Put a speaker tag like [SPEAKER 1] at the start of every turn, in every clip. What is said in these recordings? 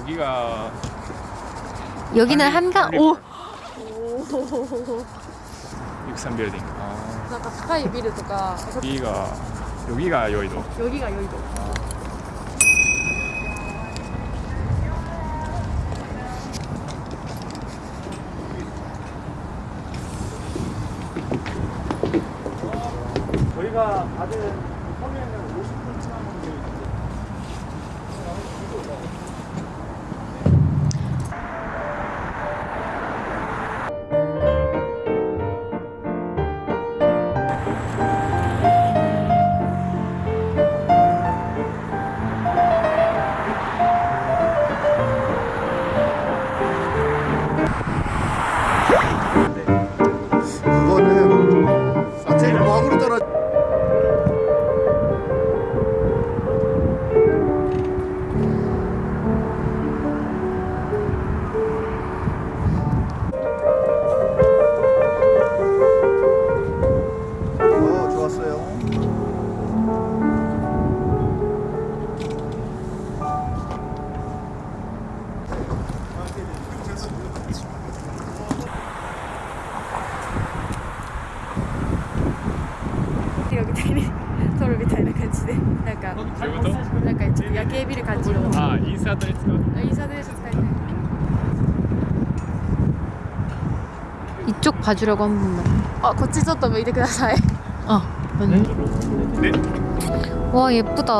[SPEAKER 1] 여기가
[SPEAKER 2] 여기는 한강 오
[SPEAKER 1] 63 빌딩. 아,
[SPEAKER 3] なんか高いビルとか
[SPEAKER 1] 여기가 여기가 여의도.
[SPEAKER 3] 여기가 여의도
[SPEAKER 4] 저희가 받은 서면은
[SPEAKER 3] 感じでなんか
[SPEAKER 1] 저기부터?
[SPEAKER 3] なんかちょっと夜景見る感じの
[SPEAKER 1] 아 인사도 했어.
[SPEAKER 3] インサートでちょっと使いたい
[SPEAKER 2] 이쪽 봐주려고 한 번만
[SPEAKER 3] あこっちちょっと向いてください
[SPEAKER 2] 어 맞네
[SPEAKER 1] 네.
[SPEAKER 2] 와 예쁘다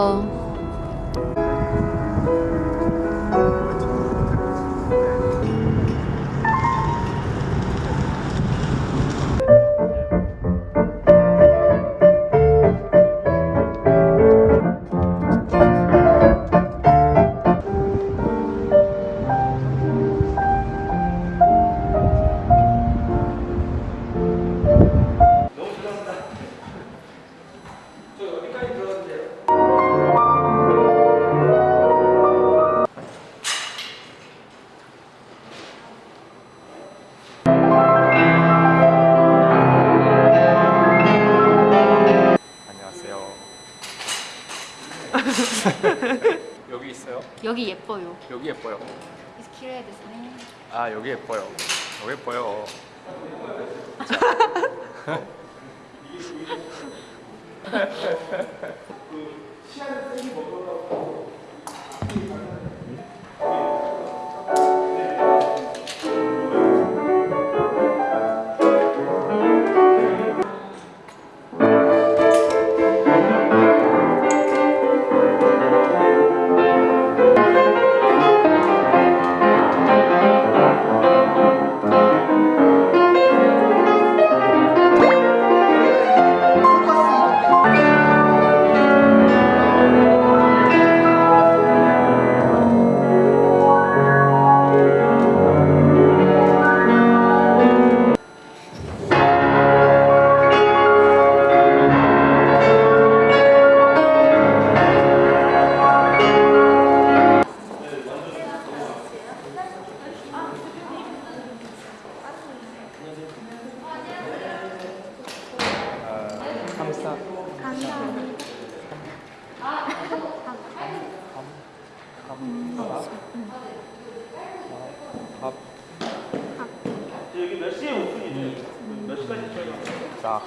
[SPEAKER 1] 여기
[SPEAKER 2] 예뻐요
[SPEAKER 1] 여기 예뻐요. 아 여기 예뻐요. 여기 예뻐요. 감사. 밥.
[SPEAKER 4] 여기 몇 시에 오픈이 돼요? 몇 시까지 저희가
[SPEAKER 1] 자.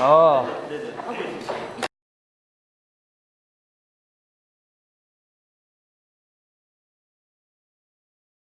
[SPEAKER 1] 아.
[SPEAKER 4] 네네